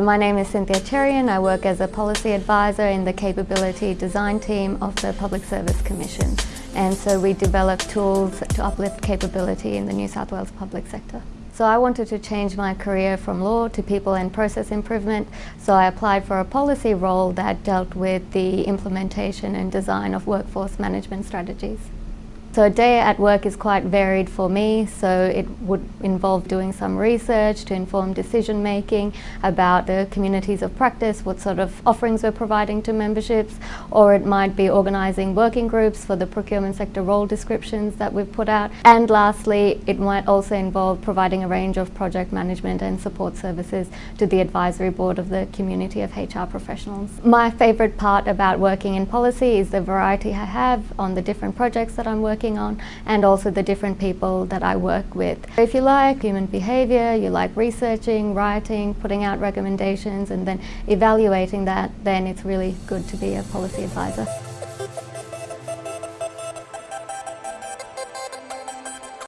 My name is Cynthia Cherian. I work as a policy advisor in the capability design team of the Public Service Commission. And so we develop tools to uplift capability in the New South Wales public sector. So I wanted to change my career from law to people and process improvement. So I applied for a policy role that dealt with the implementation and design of workforce management strategies. So a day at work is quite varied for me, so it would involve doing some research to inform decision making about the communities of practice, what sort of offerings we're providing to memberships, or it might be organising working groups for the procurement sector role descriptions that we've put out. And lastly, it might also involve providing a range of project management and support services to the advisory board of the community of HR professionals. My favourite part about working in policy is the variety I have on the different projects that I'm working working on and also the different people that I work with. If you like human behaviour, you like researching, writing, putting out recommendations and then evaluating that, then it's really good to be a policy advisor.